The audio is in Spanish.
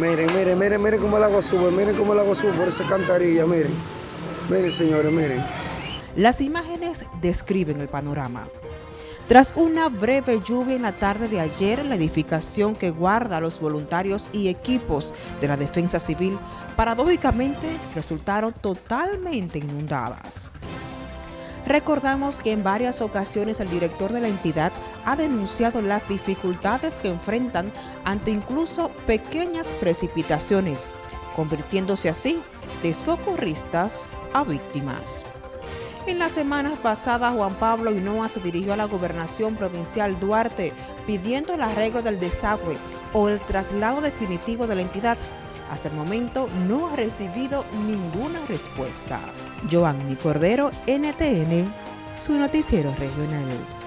Miren, miren, miren, miren cómo el agua sube, miren cómo el agua sube por esa cantarilla, miren. Miren, señores, miren. Las imágenes describen el panorama. Tras una breve lluvia en la tarde de ayer, la edificación que guarda a los voluntarios y equipos de la defensa civil, paradójicamente resultaron totalmente inundadas. Recordamos que en varias ocasiones el director de la entidad ha denunciado las dificultades que enfrentan ante incluso pequeñas precipitaciones, convirtiéndose así de socorristas a víctimas. En las semanas pasadas, Juan Pablo Hinoa se dirigió a la gobernación provincial Duarte pidiendo el arreglo del desagüe o el traslado definitivo de la entidad. Hasta el momento no ha recibido ninguna respuesta. Joanny Cordero, NTN, su noticiero regional.